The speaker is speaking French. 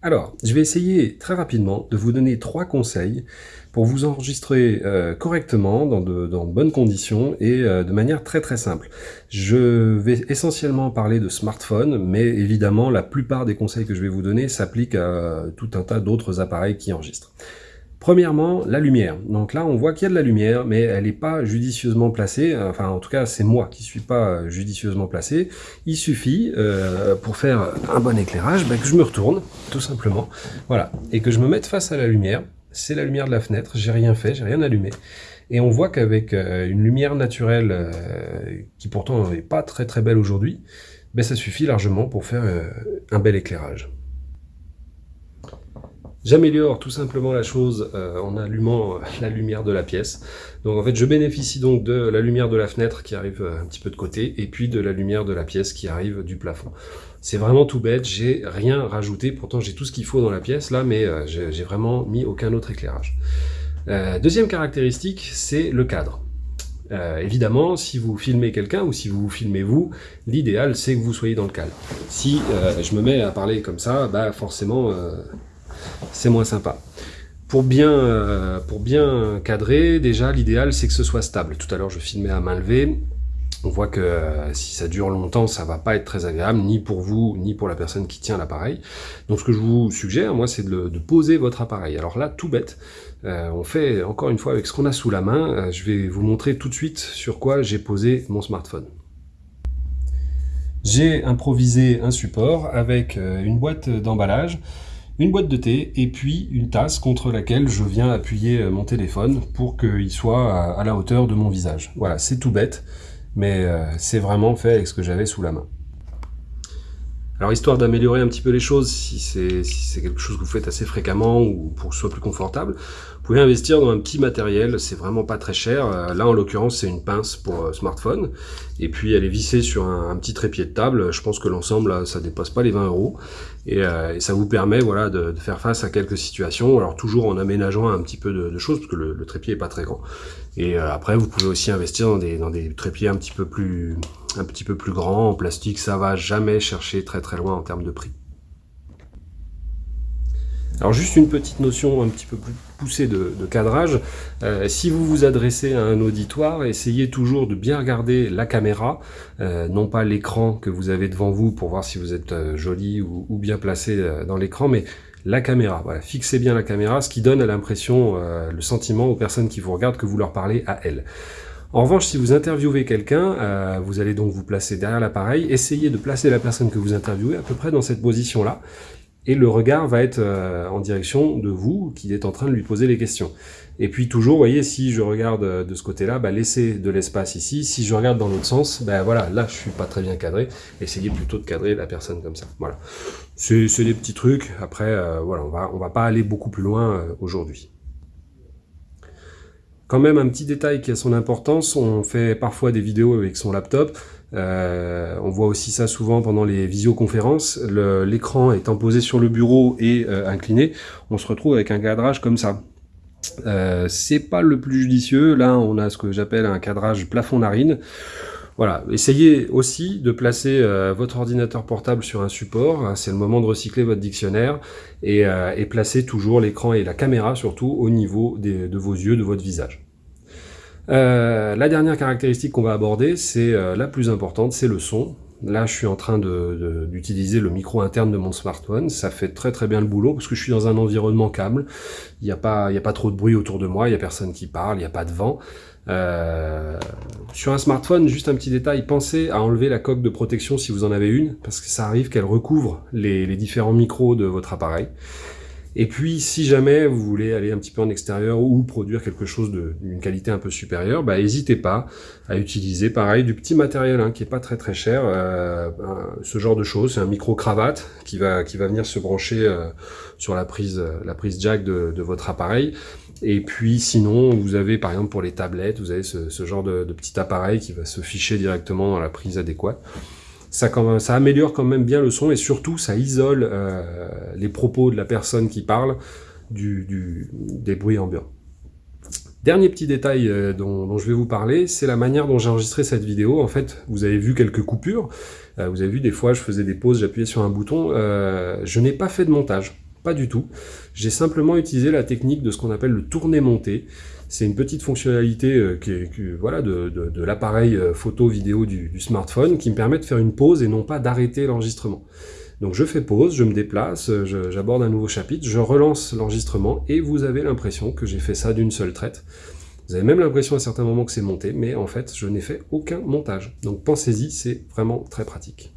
Alors, je vais essayer très rapidement de vous donner trois conseils pour vous enregistrer euh, correctement, dans de, bonnes conditions et euh, de manière très très simple. Je vais essentiellement parler de smartphone, mais évidemment la plupart des conseils que je vais vous donner s'appliquent à tout un tas d'autres appareils qui enregistrent. Premièrement, la lumière. Donc là, on voit qu'il y a de la lumière, mais elle n'est pas judicieusement placée. Enfin, en tout cas, c'est moi qui suis pas judicieusement placé. Il suffit, euh, pour faire un bon éclairage, bah, que je me retourne, tout simplement. Voilà. Et que je me mette face à la lumière. C'est la lumière de la fenêtre. J'ai rien fait, j'ai rien allumé. Et on voit qu'avec euh, une lumière naturelle, euh, qui pourtant n'est pas très très belle aujourd'hui, ben, ça suffit largement pour faire un bel éclairage. J'améliore tout simplement la chose euh, en allumant euh, la lumière de la pièce. Donc en fait, je bénéficie donc de la lumière de la fenêtre qui arrive euh, un petit peu de côté, et puis de la lumière de la pièce qui arrive du plafond. C'est vraiment tout bête, j'ai rien rajouté, pourtant j'ai tout ce qu'il faut dans la pièce là, mais j'ai vraiment mis aucun autre éclairage. deuxième caractéristique, c'est le cadre. évidemment, si vous filmez quelqu'un ou si vous vous filmez vous, l'idéal c'est que vous soyez dans le cadre. Si je me mets à parler comme ça, bah forcément c'est moins sympa. Pour bien, euh, pour bien cadrer, déjà, l'idéal, c'est que ce soit stable. Tout à l'heure, je filmais à main levée. On voit que euh, si ça dure longtemps, ça va pas être très agréable, ni pour vous, ni pour la personne qui tient l'appareil. Donc ce que je vous suggère, moi, c'est de, poser votre appareil. Alors là, tout bête, euh, on fait encore une fois avec ce qu'on a sous la main. je vais vous montrer tout de suite sur quoi j'ai posé mon smartphone. J'ai improvisé un support avec une boîte d'emballage une boîte de thé et puis une tasse contre laquelle je viens appuyer euh, mon téléphone pour qu'il soit à la hauteur de mon visage. Voilà, c'est tout bête, mais euh, c'est vraiment fait avec ce que j'avais sous la main. Alors histoire d'améliorer un petit peu les choses, si c'est quelque chose que vous faites assez fréquemment ou pour que ce soit plus confortable, vous pouvez investir dans un petit matériel, c'est vraiment pas très cher. Euh, là en l'occurrence c'est une pince pour euh, smartphone, et puis elle est vissée sur un, petit trépied de table, je pense que l'ensemble ça dépasse pas les 20 euros, euh, et, ça vous permet voilà de, faire face à quelques situations, alors toujours en aménageant un petit peu de, choses, parce que le, trépied est pas très grand. Et après vous pouvez aussi investir dans des, trépieds un petit peu plus un petit peu plus grand, en plastique, ça va jamais chercher très très loin en termes de prix. Alors juste une petite notion un petit peu plus poussée de, cadrage. Euh, si vous vous adressez à un auditoire, essayez toujours de bien regarder la caméra, euh, non pas l'écran que vous avez devant vous pour voir si vous êtes euh, joli ou, bien placé dans l'écran, mais la caméra. Voilà, fixez bien la caméra, ce qui donne l'impression, le sentiment aux personnes qui vous regardent que vous leur parlez à elles. En revanche, si vous interviewez quelqu'un, vous allez donc vous placer derrière l'appareil, essayez de placer la personne que vous interviewez à peu près dans cette position-là, et le regard va être euh, en direction de vous, qui êtes en train de lui poser les questions. Et puis toujours, vous voyez, si je regarde euh, de ce côté-là, bah, laissez de l'espace ici. Si je regarde dans l'autre sens, ben voilà, là je suis pas très bien cadré. Essayez plutôt de cadrer la personne comme ça. Voilà. C'est des petits trucs. Après, voilà, on va, on va pas aller beaucoup plus loin aujourd'hui. Quand même un petit détail qui a son importance, on fait parfois des vidéos avec son laptop, euh, on voit aussi ça souvent pendant les visioconférences, l'écran étant posé sur le bureau et euh, incliné, on se retrouve avec un cadrage comme ça. Euh, c'est pas le plus judicieux, là on a ce que j'appelle un cadrage plafond-narine. Voilà, essayez aussi de placer votre ordinateur portable sur un support, c'est le moment de recycler votre dictionnaire, et, et placer toujours l'écran et la caméra surtout au niveau de vos yeux, de votre visage. Euh, la dernière caractéristique qu'on va aborder, c'est euh, la plus importante, c'est le son. Là, je suis en train d'utiliser le micro interne de mon smartphone. Ça fait très très bien le boulot parce que je suis dans un environnement calme. Il n'y a, pas, a pas trop de bruit autour de moi, il n'y a personne qui parle, il n'y a pas de vent. Euh, sur un smartphone, juste un petit détail, pensez à enlever la coque de protection si vous en avez une, parce que ça arrive qu'elle recouvre les différents micros de votre appareil. Et puis, si jamais vous voulez aller un petit peu en extérieur ou produire quelque chose d'une qualité un peu supérieure, bah, n'hésitez pas à utiliser, pareil, du petit matériel hein, qui est pas très très cher, euh, ce genre de choses. C'est un micro-cravate qui va, qui va venir se brancher euh, sur la prise, la prise jack de, votre appareil. Et puis sinon, vous avez par exemple pour les tablettes, vous avez ce, ce genre de, de petit appareil qui va se ficher directement dans la prise adéquate ça, améliore quand même bien le son et surtout ça isole euh, les propos de la personne qui parle du, des bruits ambiants. Dernier petit détail euh, dont, je vais vous parler, c'est la manière dont j'ai enregistré cette vidéo. En fait, vous avez vu quelques coupures, euh, vous avez vu des fois je faisais des pauses, j'appuyais sur un bouton, je n'ai pas fait de montage. Pas du tout. J'ai simplement utilisé la technique de ce qu'on appelle le tourner-monter. C'est une petite fonctionnalité euh, voilà, de, l'appareil euh, photo vidéo du, du, smartphone qui me permet de faire une pause et non pas d'arrêter l'enregistrement. Donc je fais pause, je me déplace, j'aborde un nouveau chapitre, je relance l'enregistrement et vous avez l'impression que j'ai fait ça d'une seule traite. Vous avez même l'impression à certains moments que c'est monté, mais en fait je n'ai fait aucun montage. Donc pensez-y, c'est vraiment très pratique.